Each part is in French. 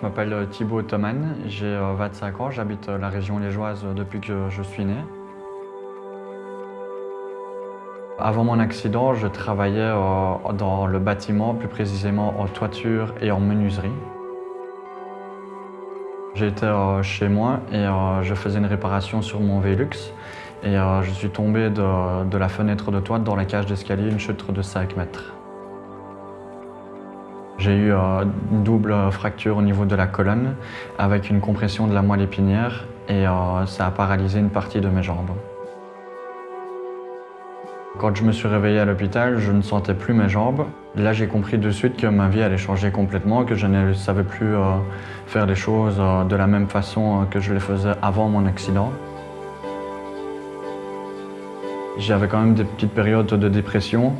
Je m'appelle Thibaut Thoman, j'ai 25 ans, j'habite la région liégeoise depuis que je suis né. Avant mon accident, je travaillais dans le bâtiment, plus précisément en toiture et en menuiserie. J'étais chez moi et je faisais une réparation sur mon Velux et je suis tombé de, de la fenêtre de toit dans la cage d'escalier, une chute de 5 mètres. J'ai eu euh, une double fracture au niveau de la colonne avec une compression de la moelle épinière et euh, ça a paralysé une partie de mes jambes. Quand je me suis réveillé à l'hôpital, je ne sentais plus mes jambes. Là, j'ai compris de suite que ma vie allait changer complètement, que je ne savais plus euh, faire les choses de la même façon que je les faisais avant mon accident. J'avais quand même des petites périodes de dépression,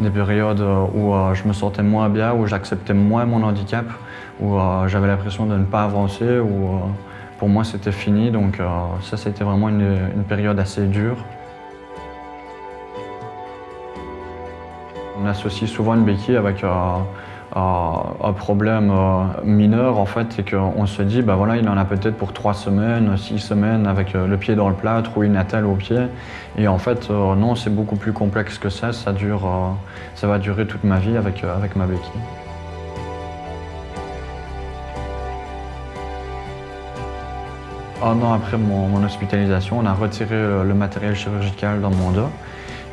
des périodes où euh, je me sentais moins bien, où j'acceptais moins mon handicap, où euh, j'avais l'impression de ne pas avancer, où euh, pour moi c'était fini. Donc ça, c'était vraiment une, période assez dure. On associe souvent une béquille avec un problème euh, mineur, en fait, c'est qu'on se dit, bah voilà, il en a peut-être pour trois semaines, six semaines avec euh, le pied dans le plâtre ou une attelle au pied. Et en fait, euh, non, c'est beaucoup plus complexe que ça. Ça, dure, ça va durer toute ma vie avec, avec ma béquille. Un an après mon, hospitalisation, on a retiré le matériel chirurgical dans mon dos.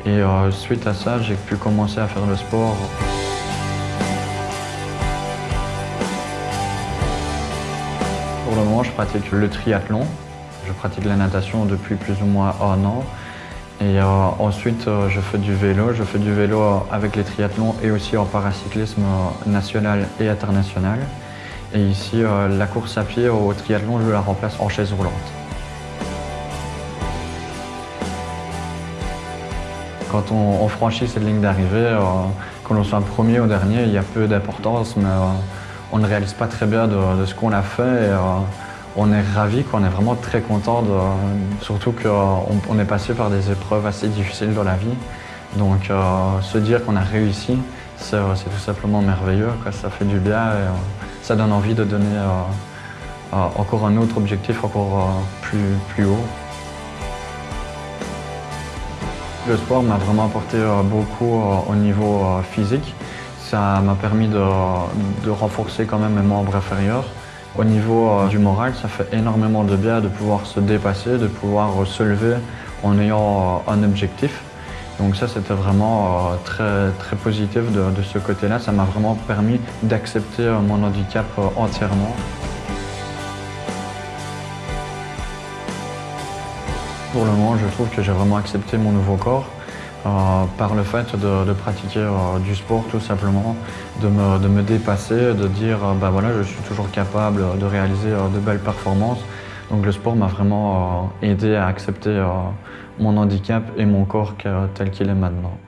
Et suite à ça, j'ai pu commencer à faire le sport. Pratique le triathlon. Je pratique la natation depuis plus ou moins un an. Et euh, ensuite, euh, je fais du vélo. Je fais du vélo avec les triathlons et aussi en paracyclisme euh, national et international. Et ici, la course à pied au triathlon, je la remplace en chaise roulante. Quand on, franchit cette ligne d'arrivée, qu'on l'on soit premier ou dernier, il y a peu d'importance, mais on ne réalise pas très bien de, ce qu'on a fait. Euh, on est ravis, on est vraiment très content, surtout qu'on est passé par des épreuves assez difficiles dans la vie. Donc euh, se dire qu'on a réussi, c'est tout simplement merveilleux, ça fait du bien et euh, ça donne envie de donner encore un autre objectif encore plus, plus haut. Le sport m'a vraiment apporté beaucoup au niveau physique. Ça m'a permis de, renforcer quand même mes membres inférieurs. Au niveau euh, du moral, ça fait énormément de bien de pouvoir se dépasser, de pouvoir se lever en ayant euh, un objectif. Donc ça, c'était vraiment euh, très, très positif de, de ce côté-là. Ça m'a vraiment permis d'accepter mon handicap entièrement. Pour le moment, je trouve que j'ai vraiment accepté mon nouveau corps. Euh, par le fait de, pratiquer euh, du sport tout simplement, de me, dépasser, de dire euh, bah voilà, je suis toujours capable de réaliser de belles performances. Donc le sport m'a vraiment aidé à accepter mon handicap et mon corps tel qu'il est maintenant.